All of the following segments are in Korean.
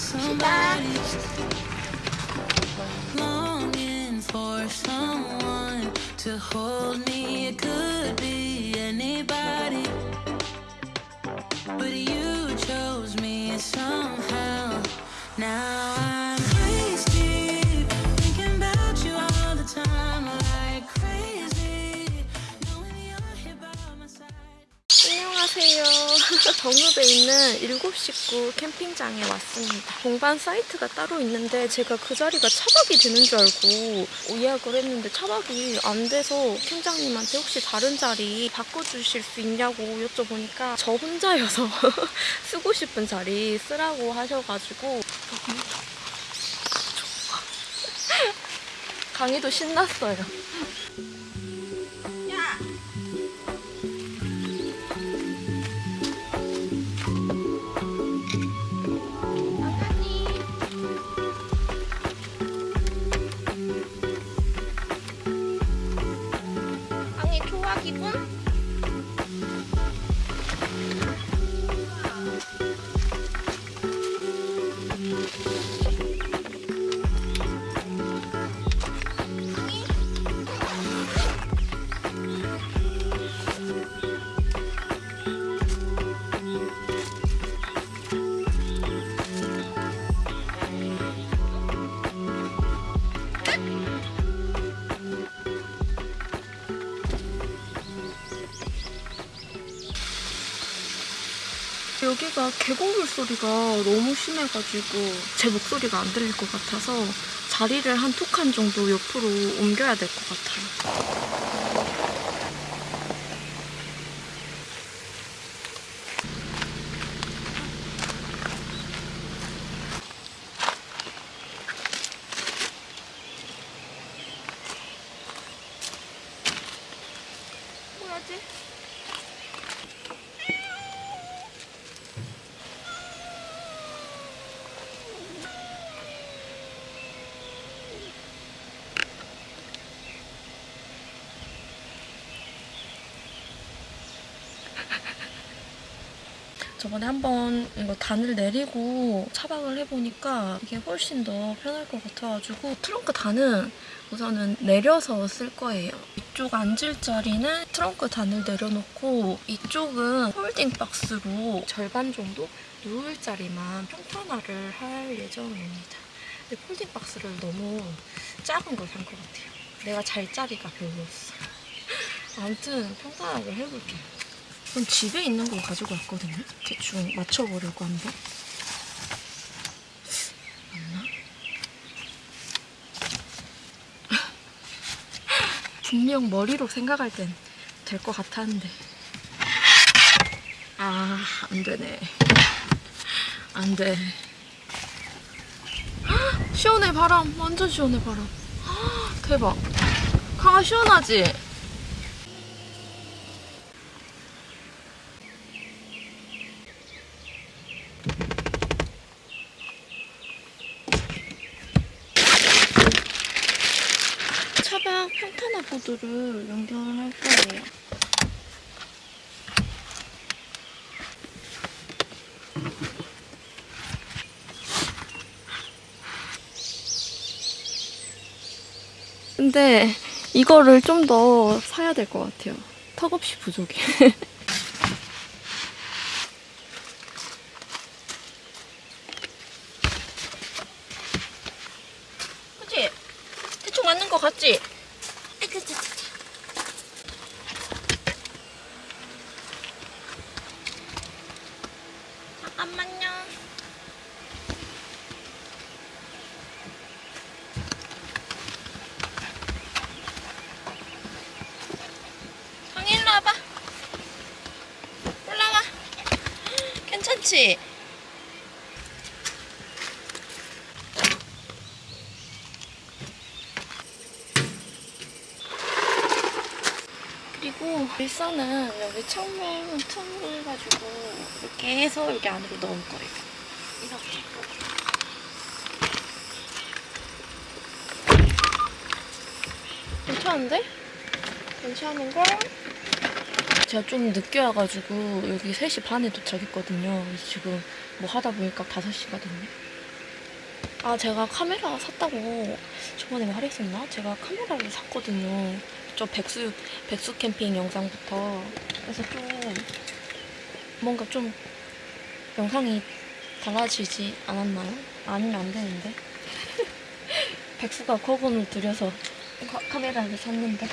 somebody. longing for someone to hold me. It could be 정읍에 있는 7식구 캠핑장에 왔습니다. 동반 사이트가 따로 있는데 제가 그 자리가 차박이 되는 줄 알고 예약을 했는데 차박이 안 돼서 팀장님한테 혹시 다른 자리 바꿔주실 수 있냐고 여쭤보니까 저 혼자여서 쓰고 싶은 자리 쓰라고 하셔가지고. 강의도 신났어요. 여기가 계곡물 소리가 너무 심해가지고 제 목소리가 안 들릴 것 같아서 자리를 한 두 칸 정도 옆으로 옮겨야 될 것 같아요. 저번에 한번 이거 단을 내리고 차박을 해보니까 이게 훨씬 더 편할 것 같아가지고 트렁크 단은 우선은 내려서 쓸 거예요. 이쪽 앉을 자리는 트렁크 단을 내려놓고 이쪽은 folding box로 절반 정도 누울 자리만 평탄화를 할 예정입니다. 근데 folding box를 너무 작은 걸 산 것 같아요. 내가 잘 자리가 별로였어. 아무튼 평탄화를 해볼게요. 전 집에 있는 거 가지고 왔거든요. 대충 맞춰보려고 한번. 맞나? 분명 머리로 생각할 땐 될 것 같았는데. 아, 안 되네. 안 돼. 헉, 시원해, 바람. 완전 시원해, 바람. 헉, 대박. 강아, 시원하지? 차박 보드를 연결할 거예요. 근데 이거를 좀 더 사야 될 것 같아요. 턱없이 부족해. 그치? 대충 맞는 것 같지? 아이고, 자, 자, 자. 잠깐만요. 성희 일로 와봐. 올라와. 괜찮지? 그리고 일선은 여기 창문 틈을 가지고 이렇게 해서 여기 안으로 넣을 거예요. 이렇게. 괜찮은데? 괜찮은걸? 제가 좀 늦게 와가지고 여기 3시 반에 도착했거든요. 지금 뭐 하다 보니까 5시거든요. 아 제가 카메라 샀다고 저번에 말했었나? 제가 카메라를 샀거든요. 저 백수 백수 캠핑 영상부터 그래서 좀 뭔가 좀 영상이 달라지지 않았나요? 아니면 안 되는데? 백수가 거금을 들여서 카, 카메라를 샀는데?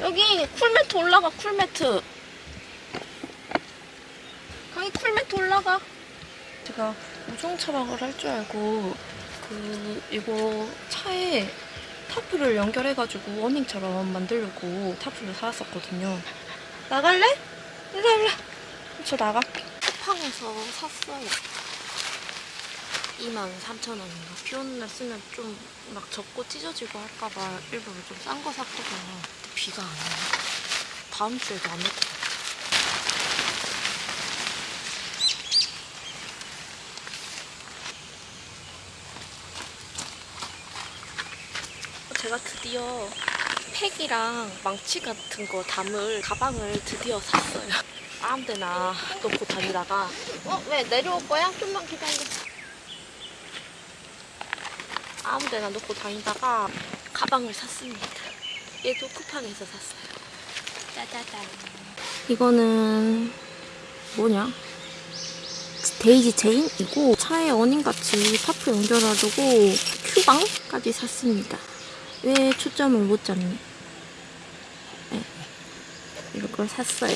여기 쿨매트 올라가 쿨매트. 강이 쿨매트 올라가. 제가 우중 차박을 할 줄 알고 그 이거 차에 tarp를 연결해가지고 awning처럼 만들려고 tarp를 사왔었거든요. 나갈래? 일로 일로. 저 나갈게. 쿠팡에서 샀어요. 23,000원인가? 비 오는 날 쓰면 좀 막 젖고 찢어지고 할까봐 일부러 좀 싼 거 샀거든요. 비가 안 와요 다음 주에도 안올것 같아요 제가 드디어 팩이랑 망치 같은 거 담을 가방을 드디어 샀어요. 아무 데나 놓고 다니다가 어? 왜 내려올 거야? 좀만 기다려. 아무 데나 놓고 다니다가 가방을 샀습니다. 얘도 쿠팡에서 샀어요. 짜자잔. 이거는 뭐냐? daisy chain이고 차에 awning같이 파프 연결하려고 큐방까지 샀습니다. 왜 초점을 못 잡니? 네. 이걸 샀어요.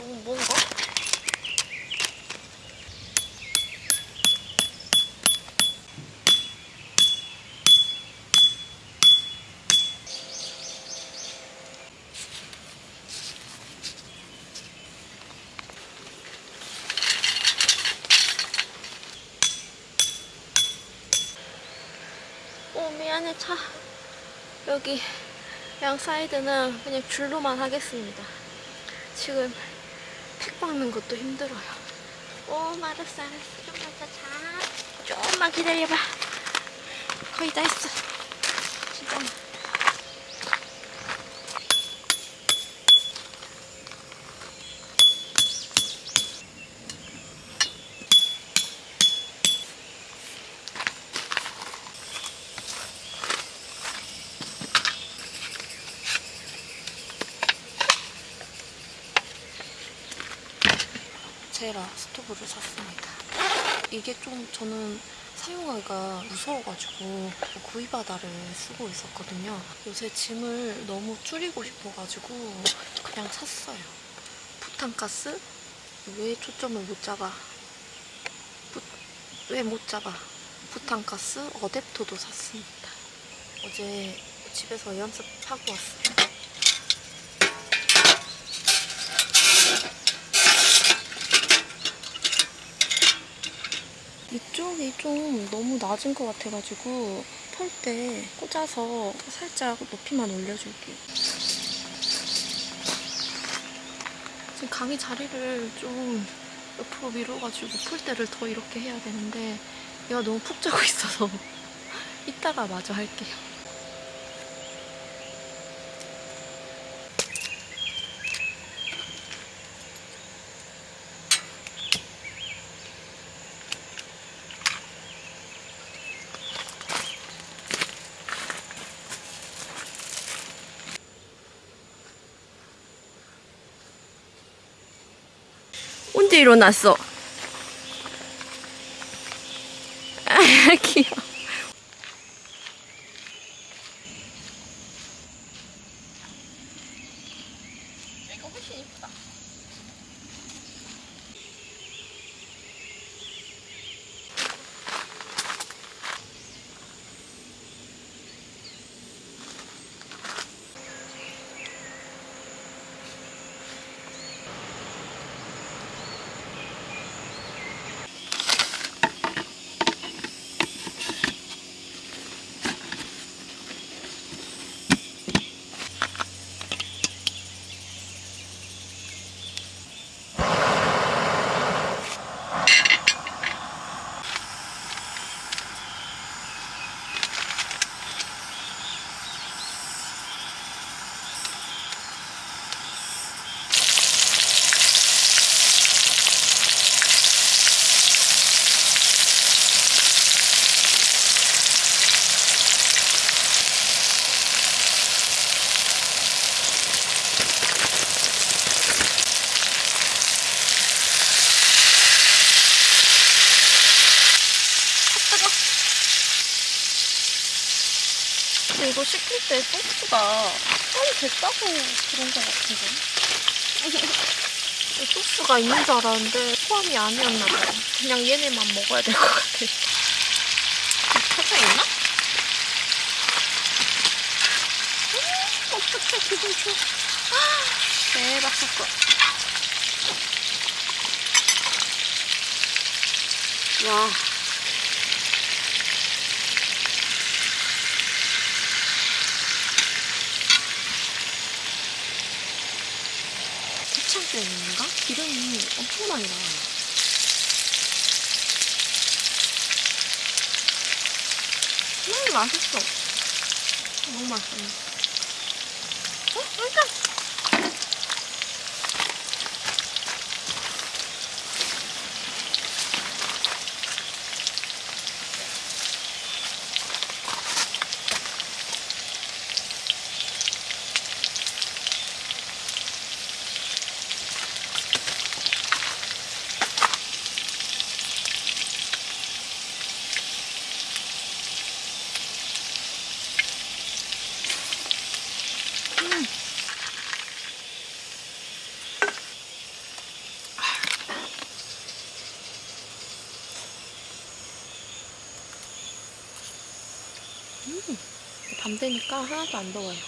너무 뭔가? 오 미안해 차 여기 양 사이드는 그냥 줄로만 하겠습니다 지금 팩 박는 것도 힘들어요. 오, 알았어, 알았어. 좀만 더 자. 조금만 기다려봐. 거의 다 했어. 진짜. 제라 스토브를 샀습니다. 이게 좀 저는 사용하기가 무서워가지고 구이바다를 쓰고 있었거든요. 요새 짐을 너무 줄이고 싶어가지고 그냥 샀어요. 부탄가스? 왜 초점을 못 잡아? 왜 못 잡아? 부탄가스 어댑터도 샀습니다. 어제 집에서 연습하고 왔어요. 이쪽이 좀 너무 낮은 것 같아가지고 털때 꽂아서 살짝 높이만 올려줄게요. 지금 강의 자리를 좀 옆으로 밀어가지고 풀 때를 더 이렇게 해야 되는데 얘가 너무 푹 자고 있어서 이따가 마저 할게요. 일어났어? 때 소스가 빨리 됐다고 그런 것 같은데. 소스가 있는 줄 알았는데 포함이 아니었나 봐요. 그냥 얘네만 먹어야 될 것 같아요. 터져 있나? 음, 어떡해 기분 좋아. 아, 대박 사건. 와. 고창 때문인가? 기름이 엄청 많이 나와요. 음, 맛있어. 너무 맛있어. 어? 일단. 밤 되니까 하나도 안 더워요.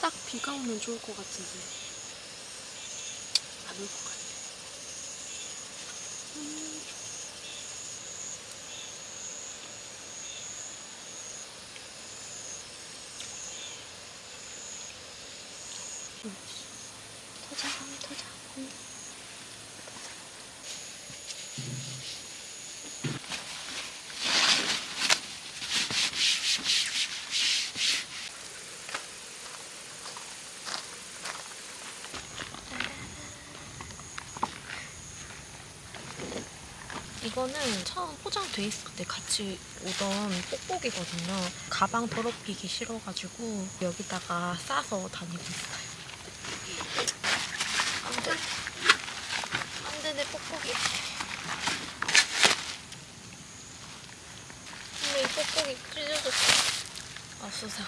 딱 비가 오면 좋을 것 같은데 안 올 것 같아. 터자, 터자. 음. 이거는 처음 포장돼 있을 때 같이 오던 뽁뽁이거든요. 가방 더럽히기 싫어가지고 여기다가 싸서 다니고 있어요. 안 돼. 안 돼, 내 뽁뽁이. 근데 이 뽁뽁이 찢어졌어. 아수사.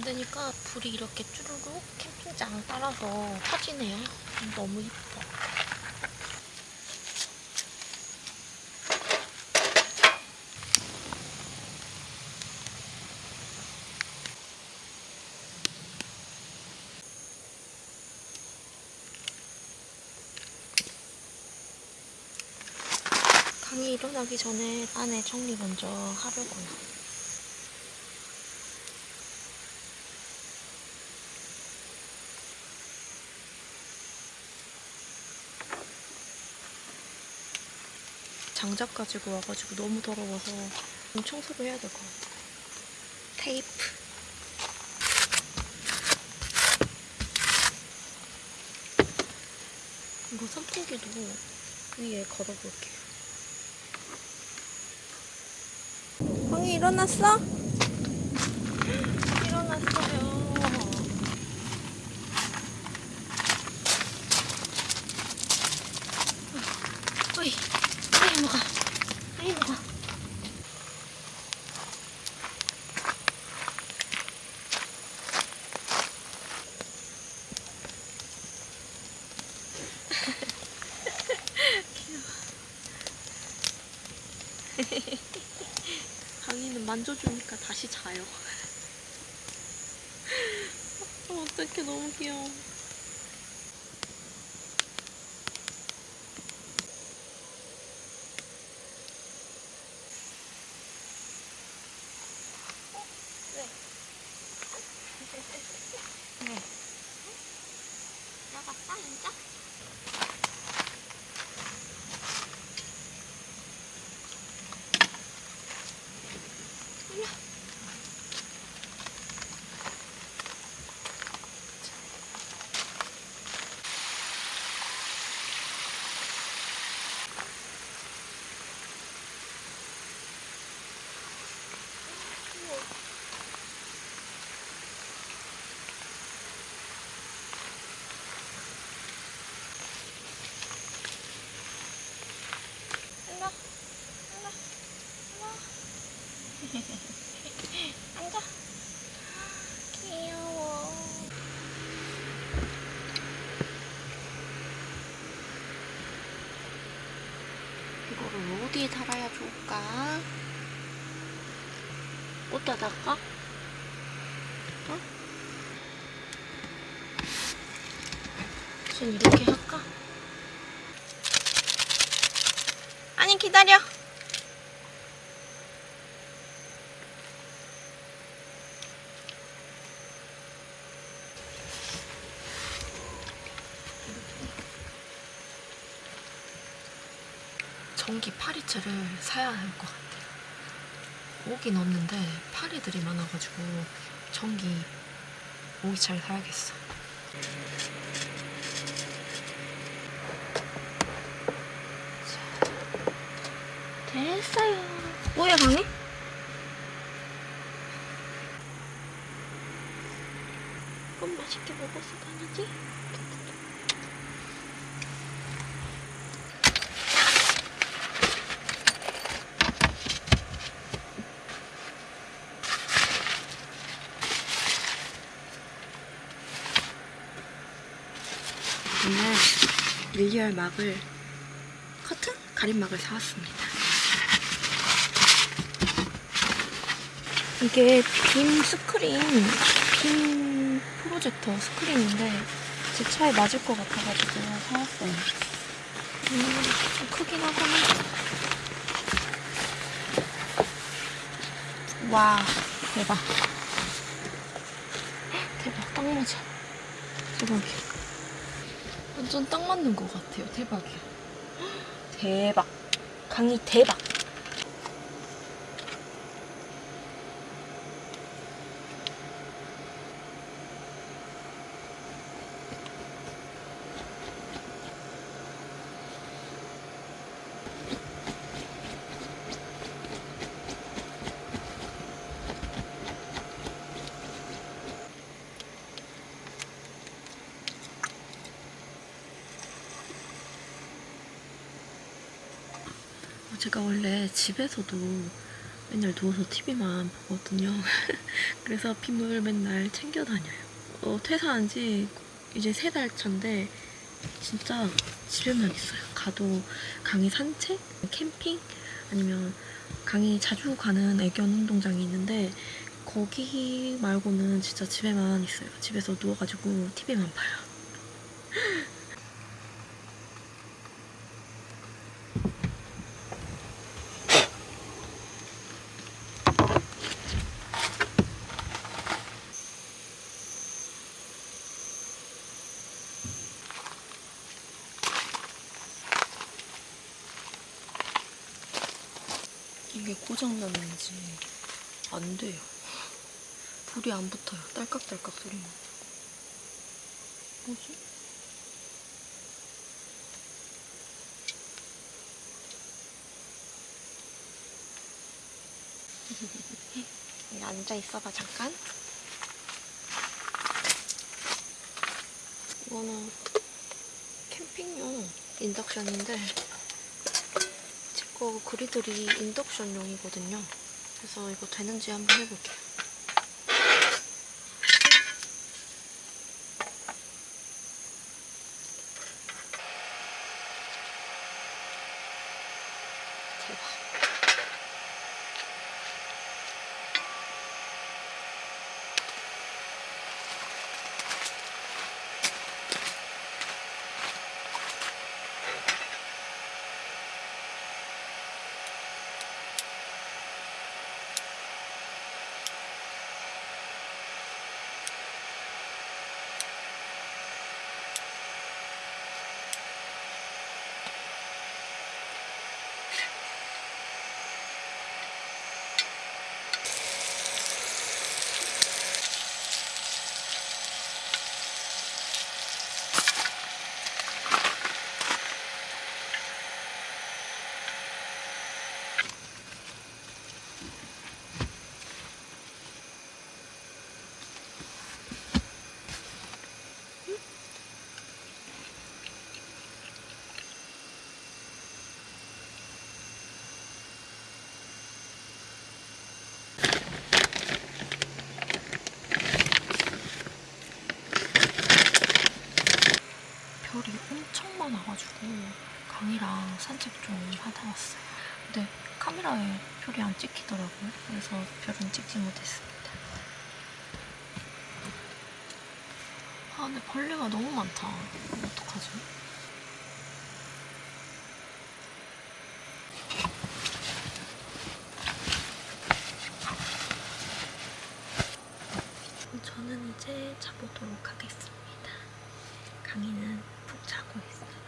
되니까 불이 이렇게 쭈루룩 캠핑장 따라서 터지네요. 너무 이뻐. 강이 일어나기 전에 안에 정리 먼저 하려고요. 장작 가지고 와가지고 너무 더러워서 좀 청소를 해야 될 것 같아요. 테이프. 이거 선풍기도 위에 걸어볼게요. 황이 일어났어? 일어났어요. 어이, 아이 뭐가, 아이 뭐가. 강이는 만져주니까 다시 자요. 어, 어떡해, 너무 귀여워. 왜? 왜? 나갔다, 진짜? 일로 와. 이거를 어디에 달아야 좋을까? 어디다 달까? 어? 전 이렇게 할까? 아니 기다려. 파리채를 사야 할 것 같아요. 오긴 없는데 파리들이 많아가지고 전기 오기차를 사야겠어. 자, 됐어요. 뭐야 강이? 그럼 맛있게 먹어서 다니지? 오늘 밀리얼 막을 커튼? 가림막을 사왔습니다. 이게 빔 스크린, 빔 프로젝터 스크린인데 제 차에 맞을 것 같아가지고 사왔어요. 음, 좀 크긴 하구나. 와, 대박. 대박, 딱 맞아. 대박이야. 완전 딱 맞는 것 같아요. 대박이야. 대박. 강의 대박. 제가 원래 집에서도 맨날 누워서 TV만 보거든요. 그래서 빗물 맨날 챙겨 다녀요. 어, 퇴사한 지 이제 세 달 차인데 진짜 집에만 있어요. 가도 강의 산책, 캠핑 아니면 강의 자주 가는 애견 운동장이 있는데 거기 말고는 진짜 집에만 있어요. 집에서 누워가지고 TV만 봐요. 고장났는지 안 돼요. 불이 안 붙어요. 딸깍딸깍 소리만. 뭐지? 앉아 있어봐 잠깐. 이거는 캠핑용 인덕션인데 제거 그리들이 인덕션용이거든요. 그래서 이거 되는지 한번 해볼게요. 대박. 강이랑 산책 좀 하다 왔어요. 근데 카메라에 별이 안 찍히더라고요. 그래서 별은 찍지 못했습니다. 아 근데 벌레가 너무 많다. 어떡하지? 저는 이제 자보도록 하겠습니다. 강이는 푹 자고 있어요.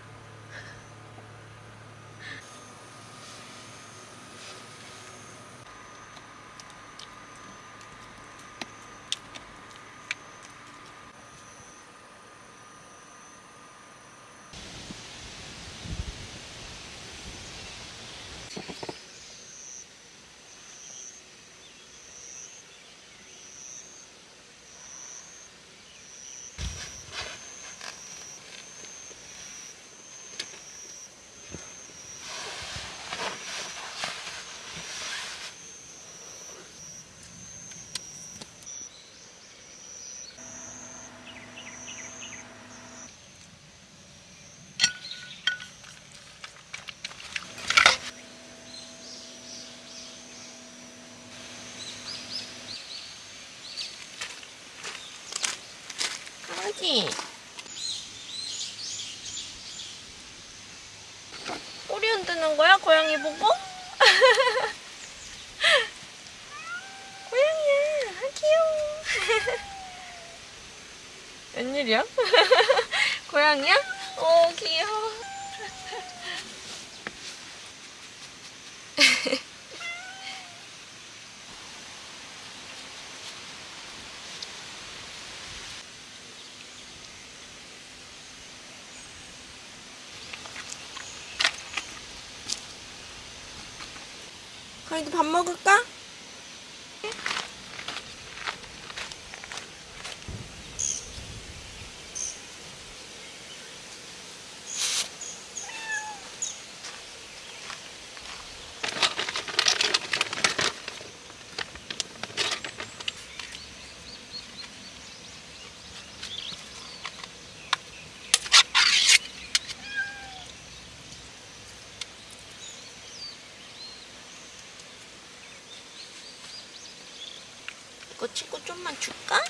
강아지. 꼬리 흔드는 거야? 고양이 보고? 고양이야. 아, 귀여워. 웬일이야? 고양이야? 오, 귀여워. 강이도 밥 먹을까? 친구 좀만 줄까?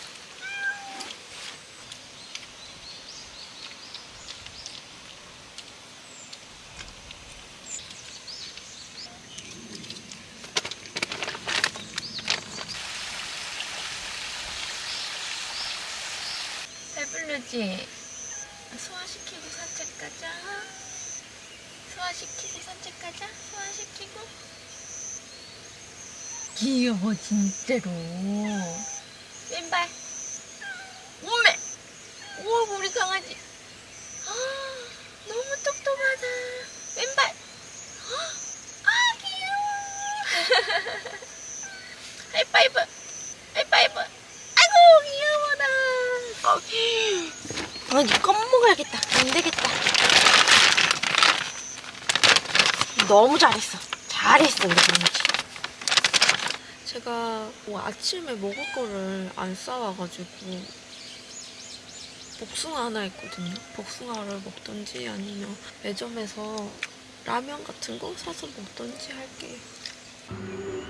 배부르지? 소화시키고 산책 가자. 소화시키고 산책 가자. 소화시키고. 귀여워 진짜로. 왼발. 오메 오 우리 강아지. 아, 너무 똑똑하다. 왼발. 아 귀여워. 하이파이브. 하이파이브. 아이고 귀여워라. 어, 강아지 껌먹어야겠다. 안되겠다. 너무 잘했어. 잘했어 우리 강아지 제가 뭐 아침에 먹을 거를 안 싸와가지고 복숭아 하나 있거든요. 복숭아를 먹던지 아니면 매점에서 라면 같은 거 사서 먹던지 할게요.